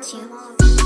情。